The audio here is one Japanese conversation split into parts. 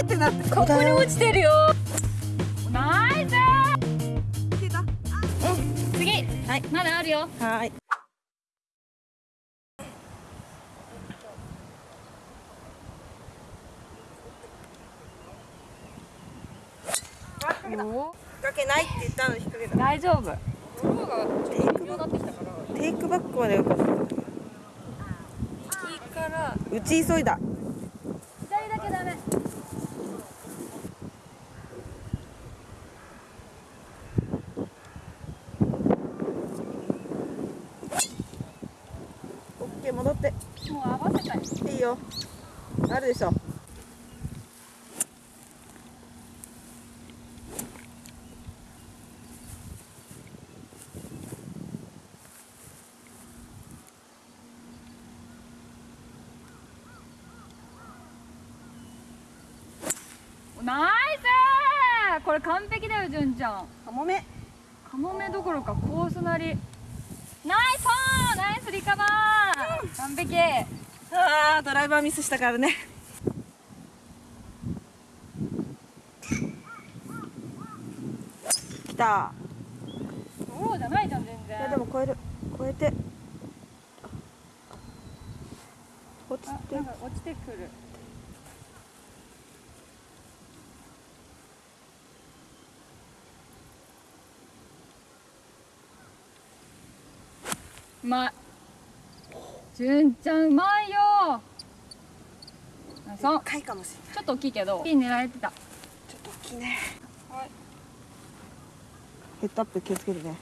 いってなここに落ちてるよ。ナイス次。はい。まだあるよ。はい。おかけないって言ったのに引っ掛けた大丈夫テイクバックまでよかった右から。打ち急いだ左だけダメオッケー戻って。もう合わせたい。いいよ。あるでしょ。ナイス！これ完璧だよ純ちゃん。カモメ。カモメどころかコースなり。ナイスナイスリカバー、完璧。あードライバーミスしたからね。来た。ドローじゃないじゃん全い然やでも超える。超えて。落ちあてなんか落ちてくる。うまい純ちゃんうまいよ。あそう。高いかもしれない。ちょっと大きいけど。ピン狙えてた。ちょっと大きいね。はい。ヘッドアップ気をつけてね。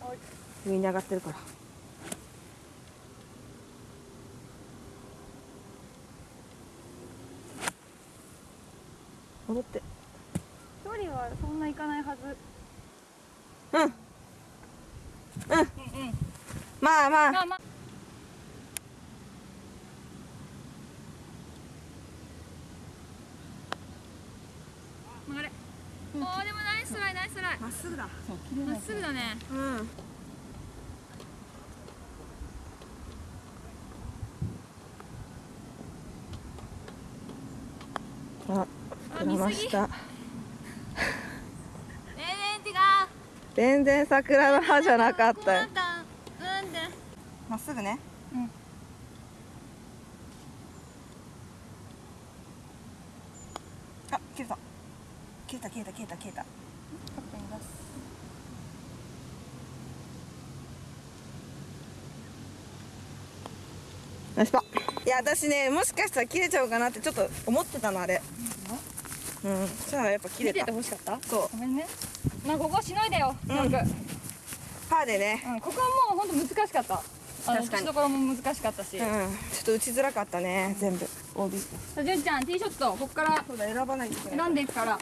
はい。上に上がってるから。戻って。距離はそんないかないはず。うん。うん。うんうん。まあまあ。まあまあ曲がれおーでもナイスライナイスライまっすぐだ。まっすぐだね。うん。あ膨らました。全然違う全然桜の葉じゃなかった。まっすぐね。うん。あ切れた。切れた切れた切れた切れたカップに出す。ナイスパいや私ねもしかしたら切れちゃうかなってちょっと思ってたのあれ。うんじゃあやっぱ切れた。見てて欲しかった？そう。ごめんね。まあここしのいでようん。よくパーでね。うんここはもう本当難しかった。確かに。打ちどころも難しかったし。うんちょっと打ちづらかったね全部。OB 純ちゃんティーショットここからそうだ選ばないといけない選んでいくから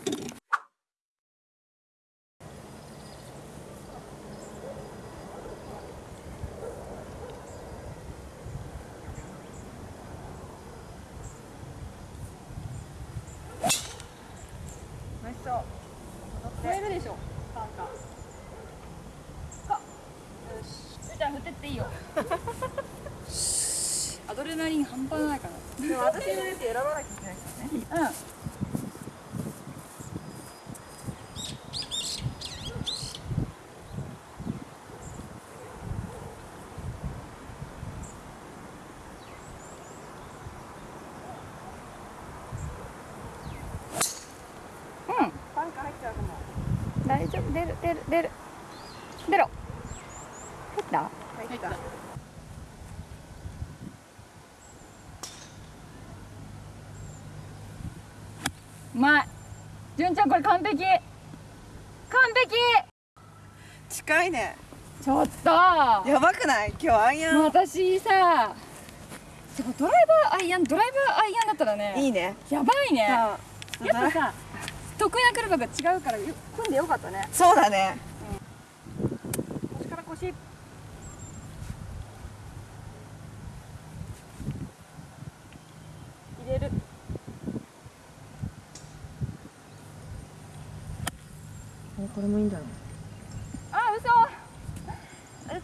ナイスショット超えるでしょカンカかよし純ちゃん振ってっていいよアドレナリン半端ないからでも私のやつ選ばなきゃいけないからね。うん。大丈夫。出る出る出る。出ろ。入った。入ったうまい純ちゃんこれ完璧。完璧。近いね。ちょっと。やばくない？今日アイアン。私さてかドライバーアイアンドライバーアイアンだったらねいいね。やばいね。やあっぱさ得意なクラブが違うからよ組んでよかったね。そうだねこれもいいんだろあ嘘。嘘。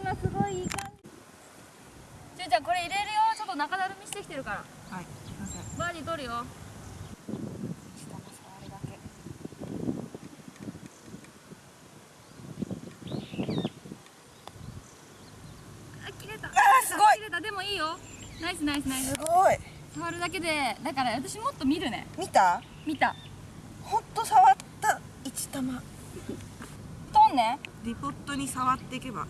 今すごいいい感じ。ちゅうちゃんこれ入れるよ。ちょっと中だるみしてきてるから。はいすいません。バーディー取るよ。下の触るだけ。あ切れた。あすごい。切れた。でもいいよ。ナイスナイスナイス。すごい。触るだけでだから私もっと見るね。見た？見た。本当触って一玉とんね。リポットに触っていけば。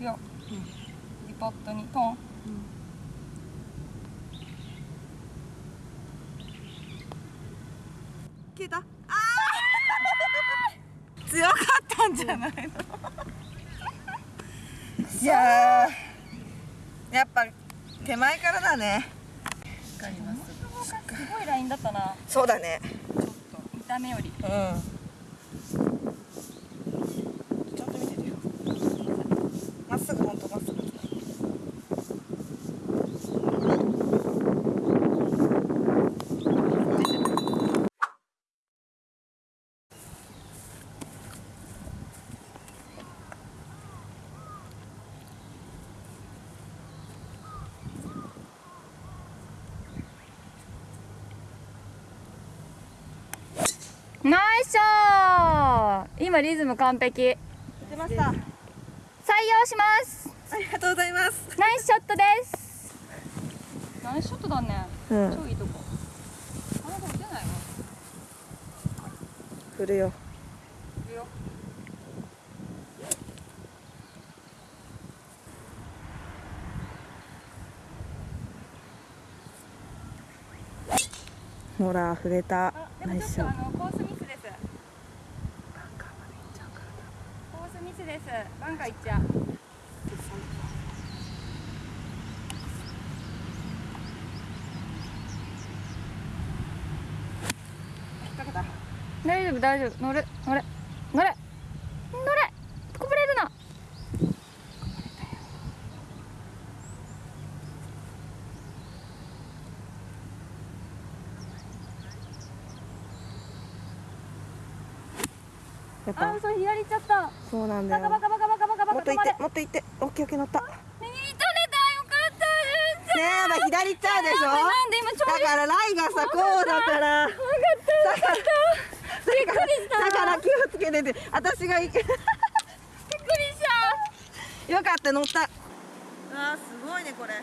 いや、うん、リポットに。トン、うん。消えた。あー。強かったんじゃないの？いややっぱ手前からだね。わかります。すごいラインだったな。そうだね。ちょっと見た目より。うん。ちゃんと見ててよ。まっすぐほんとまっナイスショー。今リズム完璧。採出ました。用します。ありがとうございます。ナイスショットです。ナイスショットだね。うん。超いいとこ。あなた打てないの？振るよ。いるよ。ほら触れたもちょっとあのコースミスです。コースミスです。バンカー行っちゃう。大丈夫大丈夫。乗る乗れ乗れ。乗れこぼれるなやっぱ。あ嘘左行っちゃった。そうなんだよ。バカバカバカバカバカバカもっと行ってもっと行って。オッケーオッケー乗った。ね右に取れたよかった。ですえやばい左行っちゃうでしょ？なんで今ちょだからライがさこうだから。分かった。びっくりした。だから気をつけてて私が行く。びっくりした。よかった乗った。あーすごいねこれ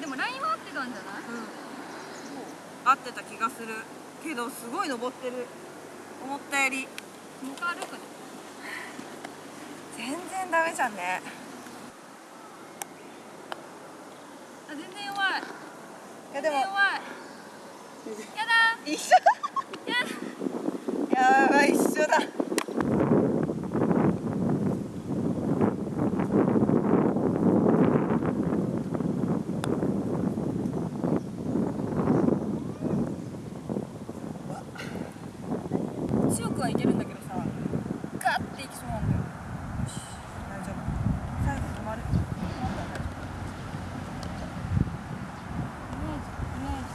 でもラインは合ってたんじゃない合ってた気がする。けどすごい登ってる。思ったより。もう歩くね。全然ダメじゃんね。あ全然弱い。いやでも。弱い。やだ。一緒やばい一緒だ強くはいけるんだけどさガッていきそうなんだよ大丈夫最後止まるイメージイメージ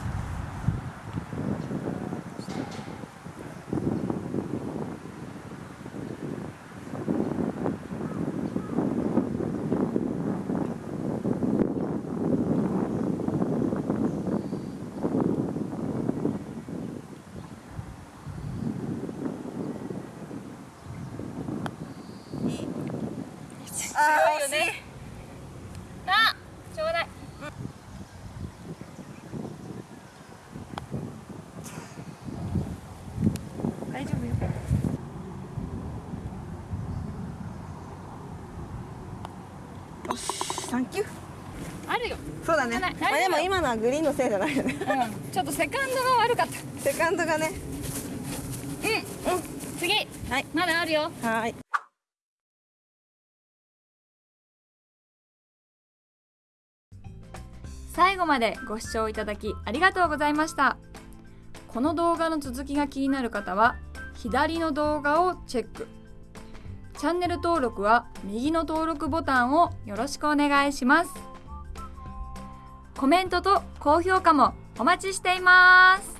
あー強いよね。あちょうだい。大丈夫よ。よしサンキュー。あるよ。そうだね。まあでも今のはグリーンのせいじゃないよね。うん。ちょっとセカンドが悪かった。セカンドがね。うん。うん。次。はい。まだあるよ。はーい最後までご視聴いただきありがとうございました。この動画の続きが気になる方は左の動画をチェック。チャンネル登録は右の登録ボタンをよろしくお願いします。コメントと高評価もお待ちしています。